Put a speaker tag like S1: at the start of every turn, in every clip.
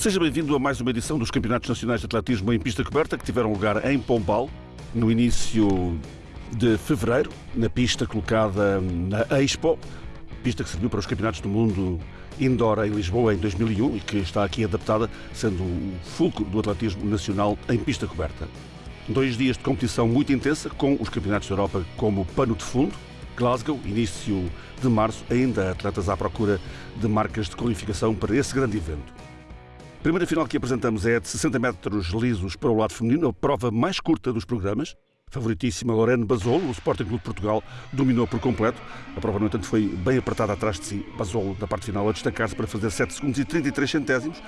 S1: Seja bem-vindo a mais uma edição dos Campeonatos Nacionais de Atletismo em Pista Coberta que tiveram lugar em Pombal no início de fevereiro, na pista colocada na Expo, pista que serviu para os Campeonatos do Mundo Indoor em Lisboa em 2001 e que está aqui adaptada, sendo o fulcro do atletismo nacional em pista coberta. Dois dias de competição muito intensa, com os Campeonatos da Europa como pano de fundo. Glasgow, início de março, ainda atletas à procura de marcas de qualificação para esse grande evento. Primeira final que apresentamos é de 60 metros lisos para o lado feminino, a prova mais curta dos programas. Favoritíssima Lorene Basolo, o Sporting Clube de Portugal, dominou por completo. A prova, no entanto, foi bem apertada atrás de si. Basolo, na parte final, a destacar-se para fazer 7 segundos e 33 centésimos.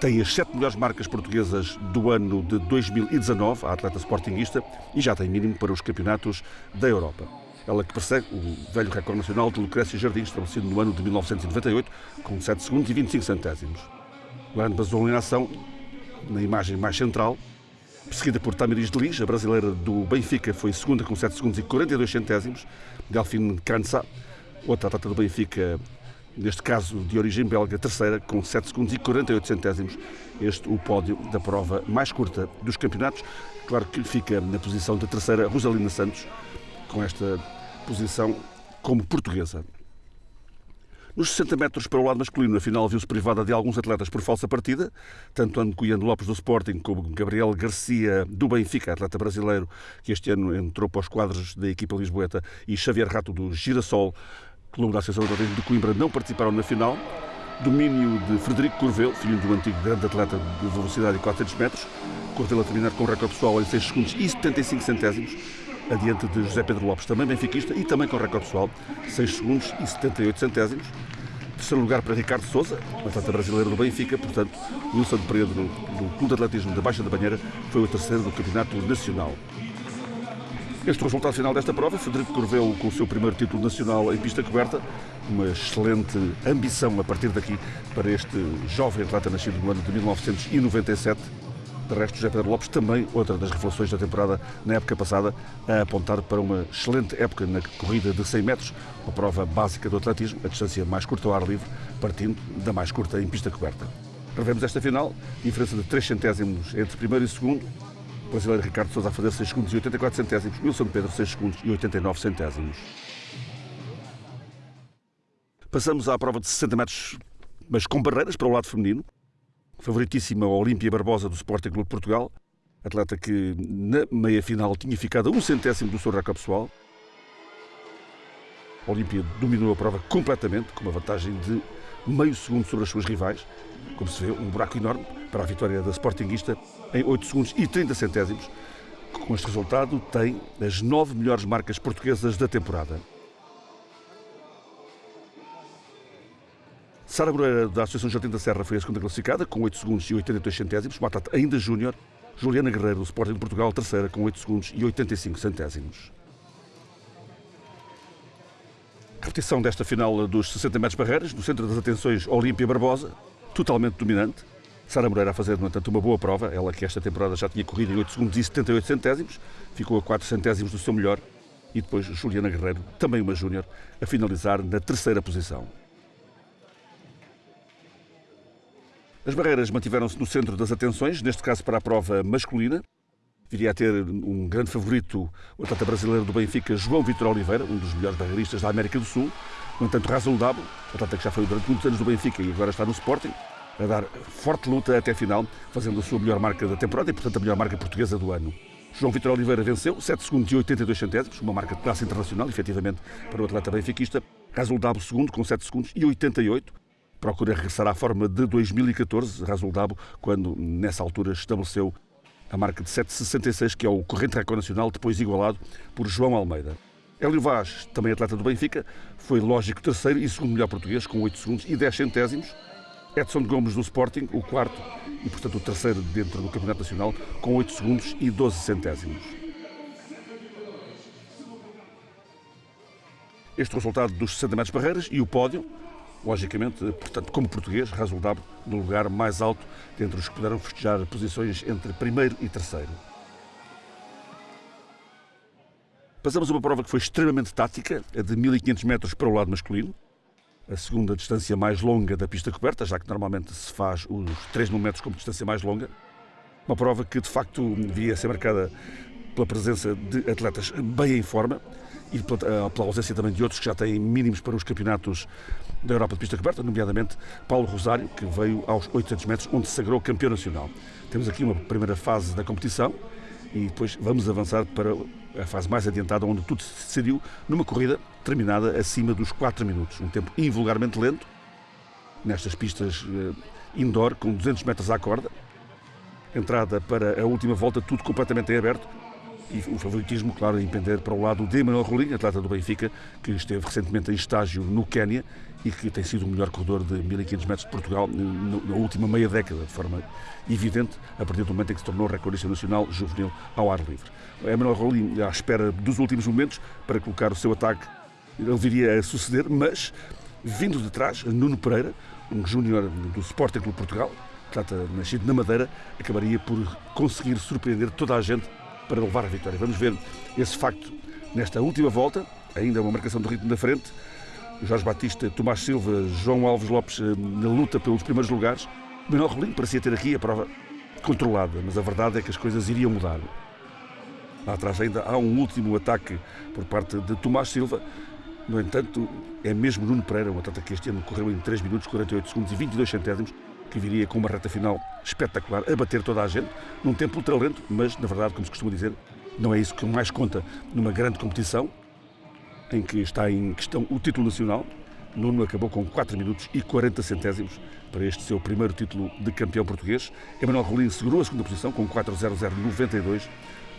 S1: Tem as 7 melhores marcas portuguesas do ano de 2019, a atleta sportinguista, e já tem mínimo para os campeonatos da Europa. Ela que persegue o velho recorde nacional de Lucrécia Jardim, estabelecido no ano de 1998, com 7 segundos e 25 centésimos. Lorene Basolo em ação, na imagem mais central, Seguida por Tamiris de Lis, a brasileira do Benfica, foi segunda com 7 segundos e 42 centésimos. Delfine Cansa, outra atleta do Benfica, neste caso de origem belga, terceira com 7 segundos e 48 centésimos. Este o pódio da prova mais curta dos campeonatos. Claro que fica na posição de terceira Rosalina Santos, com esta posição como portuguesa. Nos 60 metros para o lado masculino, a final viu-se privada de alguns atletas por falsa partida, tanto Ando Coiano Lopes do Sporting como Gabriel Garcia do Benfica, atleta brasileiro que este ano entrou para os quadros da equipa lisboeta, e Xavier Rato do Girassol, Clube da Associação de Coimbra, não participaram na final. Domínio de Frederico Corvelo, filho do antigo grande atleta de velocidade de 400 metros. Corvelo a terminar com o recorde pessoal em 6 segundos e 75 centésimos adiante de José Pedro Lopes, também benfiquista e também com recorde pessoal, 6 segundos e 78 centésimos. Terceiro lugar para Ricardo Souza, atleta brasileiro do Benfica, portanto, Wilson Pereira do, do Clube de Atletismo da Baixa da Banheira foi o terceiro do Campeonato Nacional. Este resultado final desta prova, Frederico Corveu com o seu primeiro título nacional em pista coberta, uma excelente ambição a partir daqui para este jovem atleta nascido no ano de 1997 de resto, José Pedro Lopes também, outra das revelações da temporada na época passada, a apontar para uma excelente época na corrida de 100 metros, uma prova básica do atletismo, a distância mais curta ao ar livre, partindo da mais curta em pista coberta. Revemos esta final, diferença de 3 centésimos entre primeiro e segundo, o brasileiro Ricardo Sousa a fazer 6 segundos e 84 centésimos, Wilson Pedro 6 segundos e 89 centésimos. Passamos à prova de 60 metros, mas com barreiras para o lado feminino favoritíssima Olímpia Barbosa do Sporting Clube de Portugal, atleta que na meia-final tinha ficado a um centésimo do seu recorde pessoal. A Olímpia dominou a prova completamente, com uma vantagem de meio segundo sobre as suas rivais. Como se vê, um buraco enorme para a vitória da Sportingista em 8 segundos e 30 centésimos. Com este resultado, tem as nove melhores marcas portuguesas da temporada. Sara Moreira, da Associação Jardim da Serra, foi a segunda classificada, com 8 segundos e 82 centésimos. Matata ainda júnior. Juliana Guerreiro, do Sporting de Portugal, terceira, com 8 segundos e 85 centésimos. Repetição desta final dos 60 metros barreiras, no centro das atenções, Olímpia Barbosa, totalmente dominante. Sara Moreira a fazer, no entanto, uma boa prova, ela que esta temporada já tinha corrido em 8 segundos e 78 centésimos, ficou a 4 centésimos do seu melhor. E depois Juliana Guerreiro, também uma júnior, a finalizar na terceira posição. As barreiras mantiveram-se no centro das atenções, neste caso para a prova masculina. Viria a ter um grande favorito, o atleta brasileiro do Benfica, João Vitor Oliveira, um dos melhores barreiristas da América do Sul. No entanto, Razul Dabo, atleta que já foi durante muitos anos do Benfica e agora está no Sporting, a dar forte luta até a final, fazendo a sua melhor marca da temporada e, portanto, a melhor marca portuguesa do ano. João Vitor Oliveira venceu, 7 segundos e 82 centésimos, uma marca de classe internacional, efetivamente, para o atleta benfiquista. Dabo, segundo, com 7 segundos e 88 procura regressar à forma de 2014, Rasul Dabo, quando nessa altura estabeleceu a marca de 7,66, que é o corrente recorde nacional, depois igualado por João Almeida. Hélio Vaz, também atleta do Benfica, foi lógico terceiro e segundo melhor português, com 8 segundos e 10 centésimos. Edson Gomes do Sporting, o quarto e, portanto, o terceiro dentro do Campeonato Nacional, com 8 segundos e 12 centésimos. Este resultado dos 60 metros barreiras e o pódio logicamente, portanto, como português, resultado no lugar mais alto dentre os que puderam festejar posições entre primeiro e terceiro. Passamos uma prova que foi extremamente tática, a de 1500 metros para o lado masculino. a segunda distância mais longa da pista coberta, já que normalmente se faz os 3 mil metros como distância mais longa. Uma prova que de facto devia ser marcada pela presença de atletas bem em forma e pela ausência também de outros que já têm mínimos para os campeonatos da Europa de pista coberta, nomeadamente Paulo Rosário, que veio aos 800 metros, onde se sagrou campeão nacional. Temos aqui uma primeira fase da competição e depois vamos avançar para a fase mais adiantada, onde tudo se decidiu numa corrida terminada acima dos 4 minutos. Um tempo invulgarmente lento, nestas pistas eh, indoor, com 200 metros à corda. Entrada para a última volta, tudo completamente em aberto. E o favoritismo, claro, a impender para o lado de Emanuel Rolim, atleta do Benfica, que esteve recentemente em estágio no Quénia e que tem sido o melhor corredor de 1500 metros de Portugal na última meia década, de forma evidente, a partir do momento em que se tornou recordista nacional juvenil ao ar livre. Emanuel Rolim à espera dos últimos momentos para colocar o seu ataque ele viria a suceder, mas vindo de trás, Nuno Pereira, um júnior do Sporting Clube Portugal, trata nascido na Madeira, acabaria por conseguir surpreender toda a gente para levar a vitória. Vamos ver esse facto nesta última volta, ainda uma marcação do ritmo da frente. Jorge Batista, Tomás Silva, João Alves Lopes eh, na luta pelos primeiros lugares. Manuel Rolim parecia ter aqui a prova controlada, mas a verdade é que as coisas iriam mudar. Lá atrás ainda há um último ataque por parte de Tomás Silva, no entanto, é mesmo Nuno Pereira, um atleta que este ano correu em 3 minutos, 48 segundos e 22 centésimos, que viria com uma reta final espetacular, a bater toda a gente, num tempo ultra lento, mas na verdade, como se costuma dizer, não é isso que mais conta numa grande competição, em que está em questão o título nacional. Nuno acabou com 4 minutos e 40 centésimos para este seu primeiro título de campeão português. Emanuel Rolim segurou a segunda posição com 4.0092.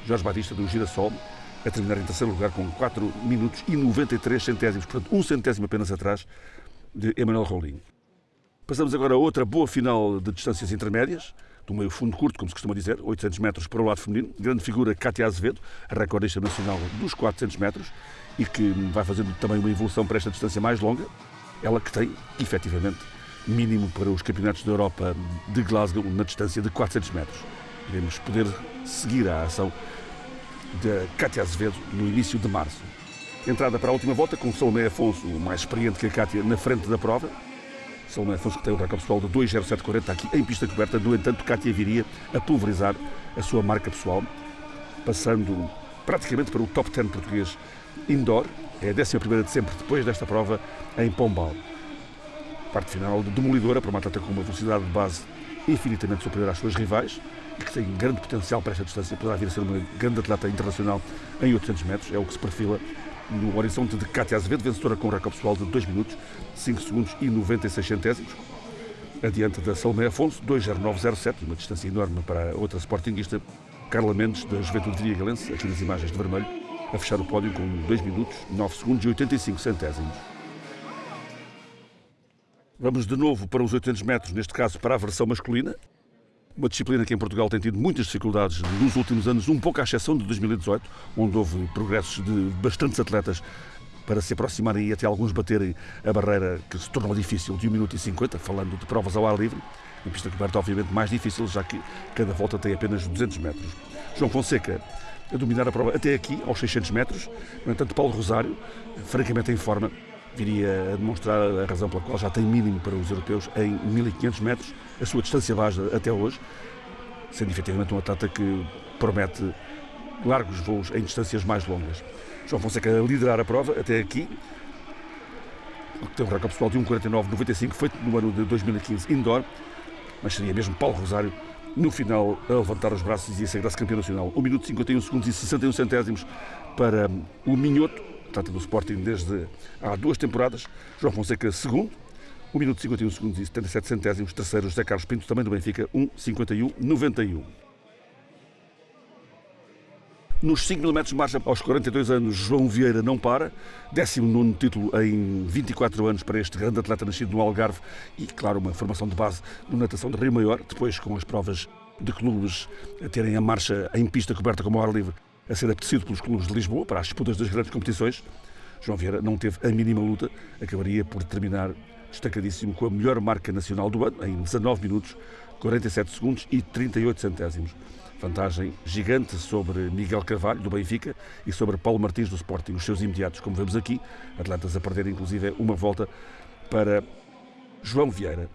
S1: Jorge Batista do Girassol a terminar em terceiro lugar com 4 minutos e 93 centésimos, portanto, um centésimo apenas atrás de Emmanuel Rolim. Passamos agora a outra boa final de distâncias intermédias, do meio fundo curto, como se costuma dizer, 800 metros para o lado feminino. Grande figura, Cátia Azevedo, a recordista nacional dos 400 metros e que vai fazendo também uma evolução para esta distância mais longa. Ela que tem, efetivamente, mínimo para os campeonatos da Europa de Glasgow na distância de 400 metros. Iremos poder seguir a ação de Cátia Azevedo no início de março. Entrada para a última volta com Salomé Afonso, mais experiente que a Cátia, na frente da prova. Salomé Afonso que tem um recorde pessoal de 2.0740 aqui em pista coberta. No entanto, Cátia viria a pulverizar a sua marca pessoal, passando praticamente para o top 10 português indoor. É a 11 de sempre depois desta prova em Pombal. Parte final demolidora para uma atleta com uma velocidade de base infinitamente superior às suas rivais e que tem grande potencial para esta distância, poderá vir a ser uma grande atleta internacional em 800 metros, é o que se perfila no horizonte de Cátia Azevedo, vencedora com um recorde pessoal de 2 minutos, 5 segundos e 96 centésimos, adiante da Salomé Afonso, 2.0907, uma distância enorme para outra sportinguista, Carla Mendes, da Juventude Viagalense, aqui nas imagens de vermelho, a fechar o pódio com 2 minutos, 9 segundos e 85 centésimos. Vamos de novo para os 800 metros, neste caso para a versão masculina. Uma disciplina que em Portugal tem tido muitas dificuldades nos últimos anos, um pouco à exceção de 2018, onde houve progressos de bastantes atletas para se aproximarem e até alguns baterem a barreira que se tornou difícil de 1 minuto e 50, falando de provas ao ar livre. Em pista coberta, obviamente, mais difícil, já que cada volta tem apenas 200 metros. João Fonseca a dominar a prova até aqui, aos 600 metros. No entanto, Paulo Rosário, francamente em forma, viria a demonstrar a razão pela qual já tem mínimo para os europeus em 1500 metros, a sua distância baixa até hoje, sendo efetivamente um atleta que promete largos voos em distâncias mais longas. João Fonseca a liderar a prova até aqui, tem um recorde pessoal de 1,49,95 feito no ano de 2015 indoor, mas seria mesmo Paulo Rosário no final a levantar os braços e a sagrar-se campeão nacional. 1 minuto 51 segundos e 61 centésimos para o Minhoto, trata do Sporting desde há duas temporadas. João Fonseca, segundo, 1 minuto 51 segundos e 77 centésimos. Terceiro, José Carlos Pinto, também do Benfica, 1, 51, 91. Nos 5 mil metros de marcha, aos 42 anos, João Vieira não para. 19 título em 24 anos para este grande atleta nascido no Algarve e, claro, uma formação de base no natação de Rio Maior. Depois, com as provas de clubes a terem a marcha em pista coberta como ar livre, a ser apetecido pelos clubes de Lisboa para as disputas das grandes competições. João Vieira não teve a mínima luta, acabaria por terminar destacadíssimo com a melhor marca nacional do ano, em 19 minutos, 47 segundos e 38 centésimos. Vantagem gigante sobre Miguel Carvalho, do Benfica, e sobre Paulo Martins, do Sporting, os seus imediatos, como vemos aqui, atletas a perder inclusive uma volta para João Vieira.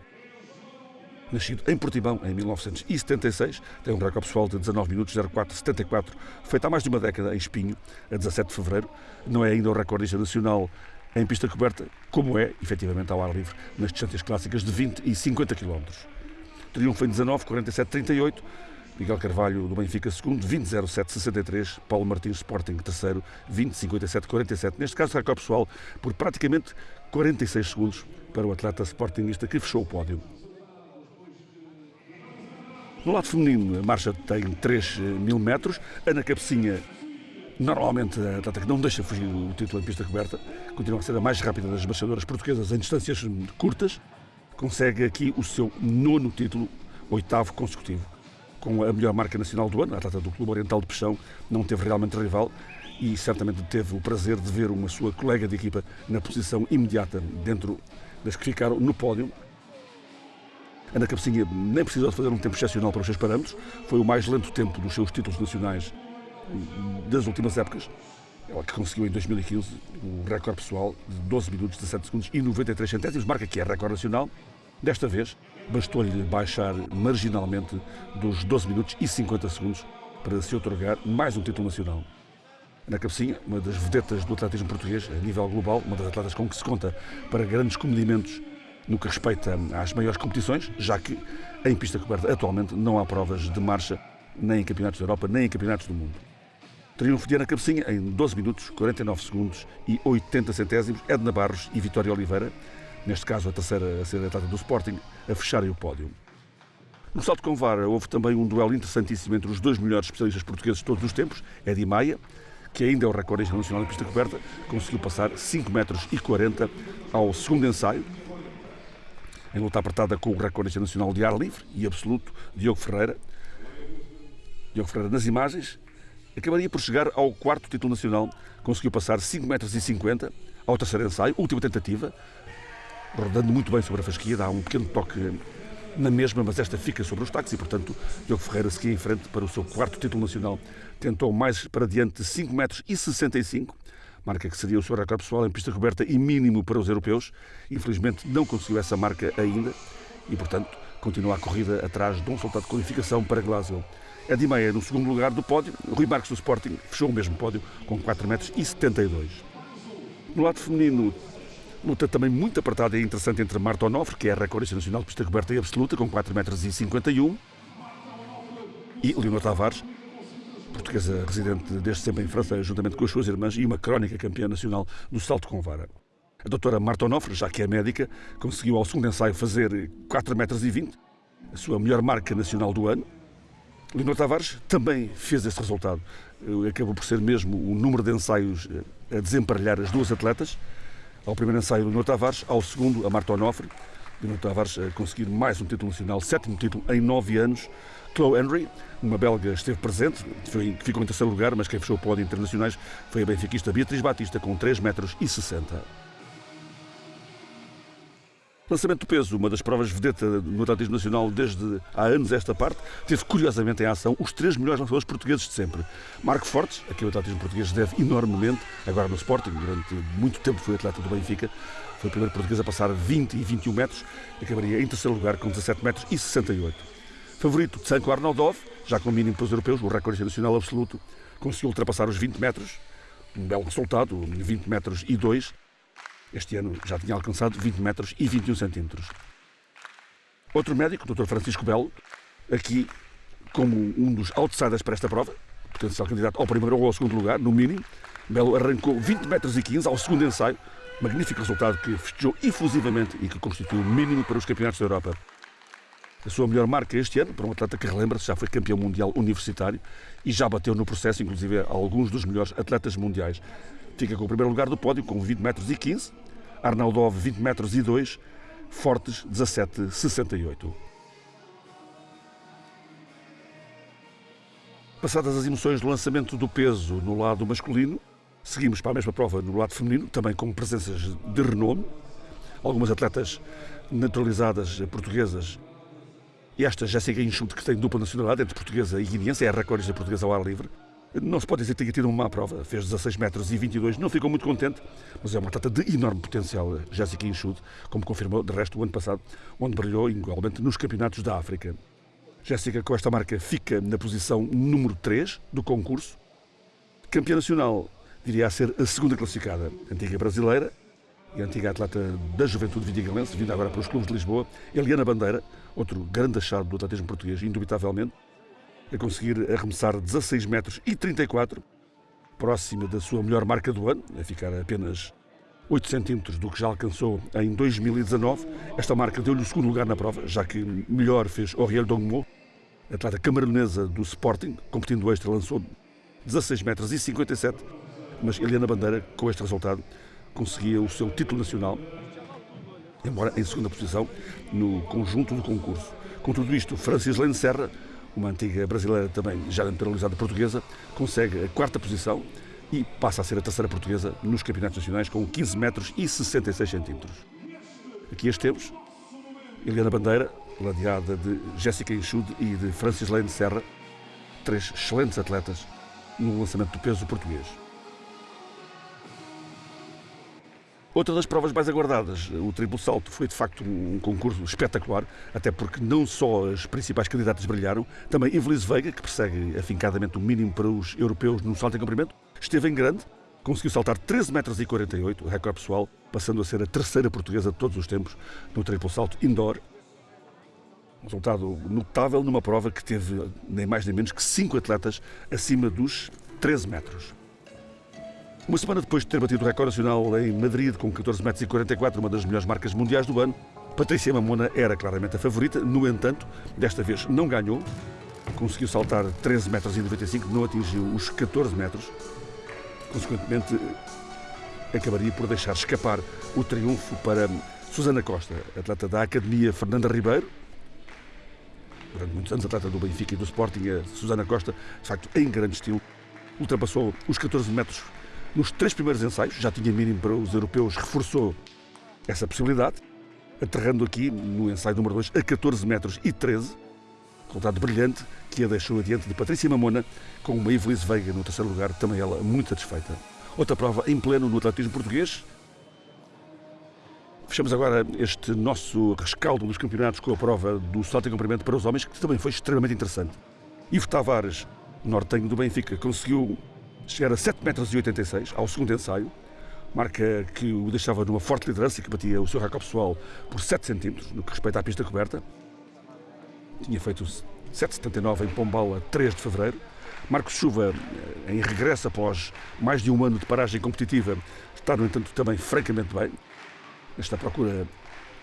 S1: Nascido em Portimão em 1976, tem um recorde pessoal de 19 minutos 0474, feito há mais de uma década em Espinho, a 17 de fevereiro. Não é ainda o recordista nacional em pista coberta, como é, efetivamente, ao ar livre, nas distâncias clássicas de 20 e 50 km. Triunfo em 19, 47, 38. Miguel Carvalho do Benfica, segundo, 20-07-63. Paulo Martins Sporting, terceiro, 20-57-47. Neste caso, recorde pessoal por praticamente 46 segundos para o atleta sportingista que fechou o pódio. No lado feminino, a marcha tem 3 mil metros. Ana Cabecinha, normalmente a atleta que não deixa fugir o título em pista coberta, continua a ser a mais rápida das marchadoras portuguesas em distâncias curtas. Consegue aqui o seu nono título, oitavo consecutivo. Com a melhor marca nacional do ano, a atleta do Clube Oriental de Peixão não teve realmente rival e certamente teve o prazer de ver uma sua colega de equipa na posição imediata dentro das que ficaram no pódio, Ana Cabecinha nem precisou de fazer um tempo excepcional para os seus parâmetros, foi o mais lento tempo dos seus títulos nacionais das últimas épocas. Ela que conseguiu em 2015 o recorde pessoal de 12 minutos, 17 segundos e 93 centésimos, marca que é recorde nacional. Desta vez, bastou-lhe baixar marginalmente dos 12 minutos e 50 segundos para se otorgar mais um título nacional. Ana Cabecinha, uma das vedetas do atletismo português a nível global, uma das atletas com que se conta para grandes comedimentos no que respeita às maiores competições, já que em pista coberta atualmente não há provas de marcha nem em campeonatos da Europa, nem em campeonatos do mundo. Triunfo de Ana Cabecinha em 12 minutos, 49 segundos e 80 centésimos, Edna Barros e Vitória Oliveira, neste caso a terceira a ser atleta do Sporting, a fecharem o pódio. No salto com vara houve também um duelo interessantíssimo entre os dois melhores especialistas portugueses de todos os tempos, Edi Maia, que ainda é o recorde internacional em pista coberta, conseguiu passar 5 metros e 40 ao segundo ensaio, em luta apertada com o recorde nacional de ar livre e absoluto, Diogo Ferreira. Diogo Ferreira, nas imagens, acabaria por chegar ao quarto título nacional, conseguiu passar 5 metros 50 ao terceiro ensaio, última tentativa, rodando muito bem sobre a fasquia, dá um pequeno toque na mesma, mas esta fica sobre os taques e, portanto, Diogo Ferreira seguia em frente para o seu quarto título nacional. Tentou mais para diante 5 metros 65, marca que seria o seu recorde pessoal em pista coberta e mínimo para os europeus. Infelizmente não conseguiu essa marca ainda e, portanto, continua a corrida atrás de um resultado de qualificação para Glasgow. É de meia no segundo lugar do pódio. Rui Marques do Sporting fechou o mesmo pódio com 4 metros 72. No lado feminino, luta também muito apertada e interessante entre Marta Onofre, que é a recordista nacional de pista coberta e absoluta, com 4 metros 51, e Leonor Tavares, portuguesa residente desde sempre em França, juntamente com as suas irmãs, e uma crónica campeã nacional do salto com vara. A doutora Marta Onofre, já que é médica, conseguiu ao segundo ensaio fazer 4 metros 20, a sua melhor marca nacional do ano. Leonor Tavares também fez esse resultado. Acabou por ser mesmo o número de ensaios eh, a desemparelhar as duas atletas. Ao primeiro ensaio, Leonor Tavares, ao segundo, a Marta Onofre. Leonor Tavares a conseguir mais um título nacional, sétimo título em nove anos. Chloe Henry, uma belga, esteve presente, foi, ficou em terceiro lugar, mas quem fechou o pódio internacionais foi a benfiquista Beatriz Batista, com 3 metros e 60. Lançamento do peso, uma das provas vedeta no atletismo nacional desde há anos esta parte, teve curiosamente em ação os três melhores lançadores portugueses de sempre. Marco Fortes, a quem o atletismo português deve enormemente, agora no Sporting, durante muito tempo foi atleta do Benfica, foi o primeiro português a passar 20 e 21 metros, acabaria em terceiro lugar com 17 metros e 68. Favorito Tsanko Arnaldov, já com mínimo para os europeus, o recorde nacional absoluto, conseguiu ultrapassar os 20 metros, um belo resultado, 20 metros e 2. Este ano já tinha alcançado 20 metros e 21 centímetros. Outro médico, o Dr. Francisco Belo, aqui como um dos outsiders para esta prova, potencial candidato ao primeiro ou ao segundo lugar, no mínimo. Belo arrancou 20 metros e 15 ao segundo ensaio, magnífico resultado que festejou efusivamente e que constituiu o mínimo para os campeonatos da Europa a sua melhor marca este ano, para um atleta que relembra-se, já foi campeão mundial universitário e já bateu no processo, inclusive, alguns dos melhores atletas mundiais. Fica com o primeiro lugar do pódio, com 20 metros e 15, Arnaldov 20 metros e 2, Fortes 17,68. Passadas as emoções do lançamento do peso no lado masculino, seguimos para a mesma prova no lado feminino, também com presenças de renome. Algumas atletas naturalizadas portuguesas esta Jéssica Enxute, que tem dupla nacionalidade entre portuguesa e guineense, é a recordista portuguesa ao ar livre. Não se pode dizer que tenha tido uma má prova, fez 16 metros e 22, não ficou muito contente, mas é uma atleta de enorme potencial, Jéssica Inchud, como confirmou de resto o ano passado, onde brilhou igualmente nos campeonatos da África. Jéssica, com esta marca, fica na posição número 3 do concurso. Campeã nacional, diria a ser a segunda classificada, antiga brasileira e antiga atleta da juventude vidigalense, vinda agora para os clubes de Lisboa, Eliana Bandeira, outro grande achado do atletismo português, indubitavelmente, a conseguir arremessar 16 metros e 34, próxima da sua melhor marca do ano, a ficar apenas 8 centímetros do que já alcançou em 2019. Esta marca deu-lhe o segundo lugar na prova, já que melhor fez Auriel Dongmo, atleta camaronesa do Sporting, competindo extra, lançou 16 metros e 57, mas Eliana Bandeira, com este resultado, conseguia o seu título nacional, embora em segunda posição no conjunto do concurso. Com tudo isto, Francis Lene Serra, uma antiga brasileira também já naturalizada portuguesa, consegue a quarta posição e passa a ser a terceira portuguesa nos campeonatos nacionais com 15 metros e 66 centímetros. Aqui as temos, Eliana Bandeira, ladeada de Jéssica Enxude e de Francis Lane Serra, três excelentes atletas no lançamento do peso português. Outra das provas mais aguardadas, o triplo salto, foi de facto um concurso espetacular, até porque não só as principais candidatas brilharam, também Evelise Veiga, que persegue afincadamente o mínimo para os europeus no salto em comprimento, esteve em grande, conseguiu saltar 13 metros e 48, recorde pessoal, passando a ser a terceira portuguesa de todos os tempos no triplo salto indoor. Um resultado notável numa prova que teve nem mais nem menos que cinco atletas acima dos 13 metros. Uma semana depois de ter batido o recorde nacional em Madrid com 14 metros e 44, uma das melhores marcas mundiais do ano, Patrícia Mamona era claramente a favorita, no entanto, desta vez não ganhou, conseguiu saltar 13 metros e 95, não atingiu os 14 metros, consequentemente acabaria por deixar escapar o triunfo para Susana Costa, atleta da Academia Fernanda Ribeiro, durante muitos anos atleta do Benfica e do Sporting, a Susana Costa, de facto, em grande estilo, ultrapassou os 14 metros nos três primeiros ensaios, já tinha mínimo para os europeus, reforçou essa possibilidade, aterrando aqui no ensaio número 2 a 14 metros e 13, resultado brilhante que a deixou adiante de Patrícia Mamona, com uma Ivelisse Veiga no terceiro lugar, também ela muito satisfeita. Outra prova em pleno no atletismo português. Fechamos agora este nosso rescaldo dos campeonatos com a prova do salto em comprimento para os homens, que também foi extremamente interessante. Ivo Tavares, nortenho do Benfica, conseguiu chegar a 7,86 metros ao segundo ensaio, marca que o deixava numa forte liderança e que batia o seu recorde pessoal por 7 centímetros no que respeita à pista coberta. Tinha feito 7,79 em Pombal a 3 de fevereiro. Marcos Chuva, eh, em regresso após mais de um ano de paragem competitiva, está, no entanto, também francamente bem. Esta procura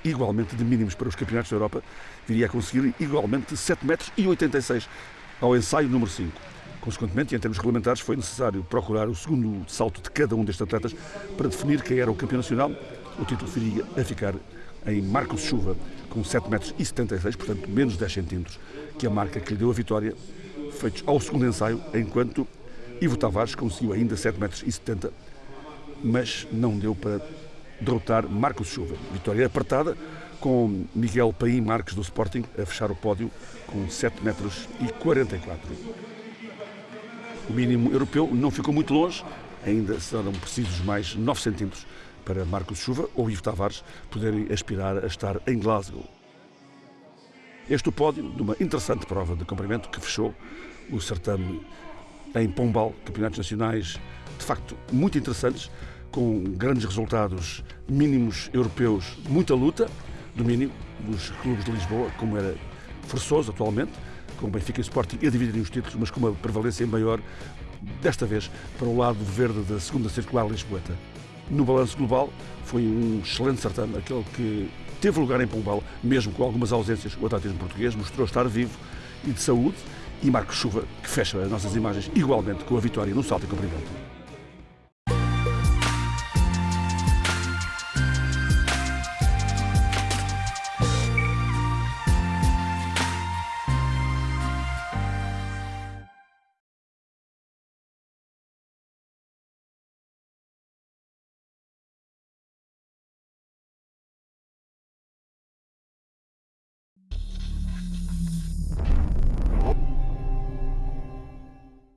S1: igualmente de mínimos para os campeonatos da Europa, viria a conseguir igualmente 7 metros 86 ao ensaio número 5. Consequentemente, em termos regulamentares, foi necessário procurar o segundo salto de cada um destes atletas para definir quem era o campeão nacional. O título viria a ficar em Marcos Chuva, com 7 metros 76, portanto menos 10 centímetros, que a marca que lhe deu a vitória, feitos ao segundo ensaio, enquanto Ivo Tavares conseguiu ainda 7 metros 70, mas não deu para derrotar Marcos Chuva. Vitória apertada, com Miguel Paim Marques do Sporting a fechar o pódio com 7 metros 44. O mínimo europeu não ficou muito longe, ainda serão precisos mais 9 centímetros para Marcos Chuva ou Ivo Tavares poderem aspirar a estar em Glasgow. Este é o pódio de uma interessante prova de comprimento que fechou o certame em Pombal, campeonatos nacionais de facto muito interessantes, com grandes resultados mínimos europeus, muita luta, domínio dos clubes de Lisboa, como era forçoso atualmente, com Benfica e Sporting a dividirem os títulos, mas com uma prevalência maior, desta vez, para o lado verde da segunda circular lisboeta. No balanço global, foi um excelente certame, aquele que teve lugar em Pombal, mesmo com algumas ausências, o atletismo português mostrou estar vivo e de saúde, e Marcos Chuva, que fecha as nossas imagens igualmente com a vitória no salto e comprimento.